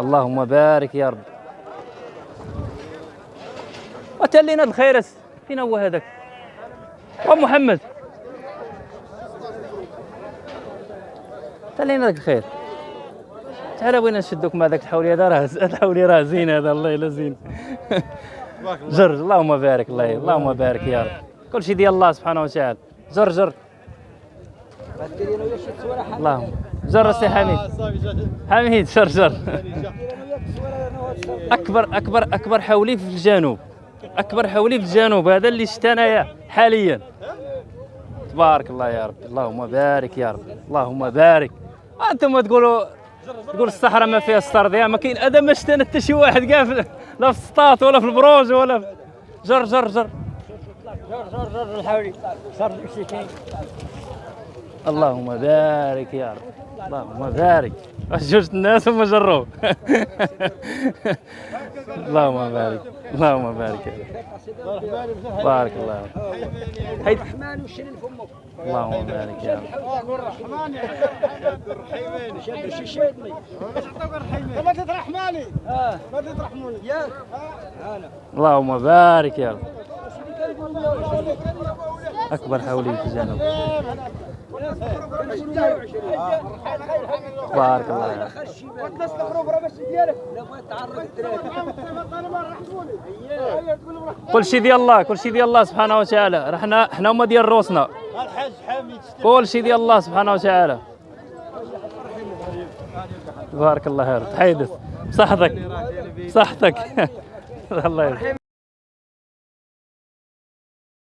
اللهم بارك يا رب. وتلينا الخيرس فين هو هذاك. أم محمد. تلينا لك الخير. تعال بغينا نشدوك مع ذاك الحولي هذا راه الحولي راه زين هذا الله إلا زين. جر اللهم بارك الله اللهم بارك يا رب. كل شيء ديال الله سبحانه وتعالى. جر جر. اللهم. جر سي حميد. حميد جر جر. أكبر أكبر أكبر حولي في الجنوب. أكبر حولي في الجنوب هذا اللي شفت أنايا حاليا. تبارك الله يا رب اللهم بارك يا رب اللهم بارك. أنتم تقولوا تقول الصحراء ما فيها استرضية ما كاين أدم ما شفت أنا حتى شي واحد كاع في- لا في السطات ولا في البروج ولا في جر جر جر. اللهم بارك يا رب. اللهم بارك. جوج الناس هما جروا. اللهم بارك. اللهم بارك يا رب. بارك الله حيد اللهم بارك يا رب. ما تترحماني ما تترحموني ياك اللهم بارك يا رب. أكبر حولي في الجنوب بارك الله لهم كل شيء ديال الله كل شيء ديال الله سبحانه وتعالى. حنا حنا هما ديال روسنا. الحاج حميد كل شيء ديال الله سبحانه وتعالى. بارك الله يا رب تحيدث بصحتك بصحتك الله يرحمك